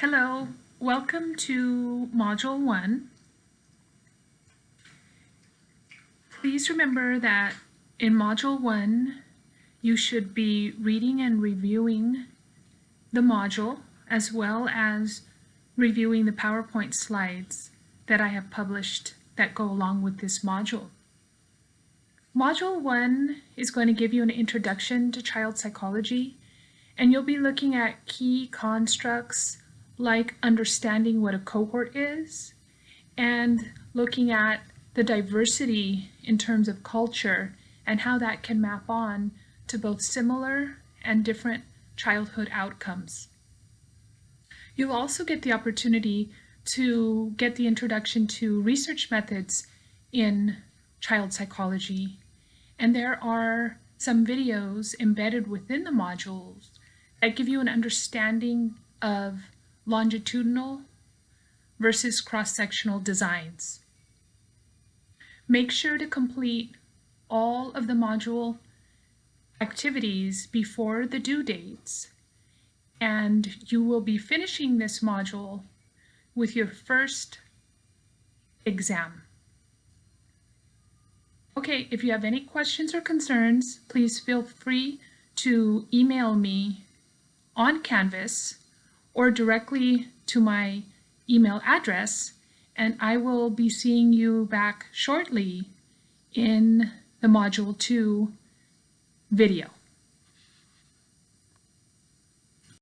Hello, welcome to Module 1. Please remember that in Module 1 you should be reading and reviewing the module as well as reviewing the PowerPoint slides that I have published that go along with this module. Module 1 is going to give you an introduction to child psychology and you'll be looking at key constructs like understanding what a cohort is and looking at the diversity in terms of culture and how that can map on to both similar and different childhood outcomes. You'll also get the opportunity to get the introduction to research methods in child psychology. And there are some videos embedded within the modules that give you an understanding of longitudinal versus cross-sectional designs. Make sure to complete all of the module activities before the due dates and you will be finishing this module with your first exam. Okay, if you have any questions or concerns, please feel free to email me on Canvas or directly to my email address and I will be seeing you back shortly in the Module 2 video.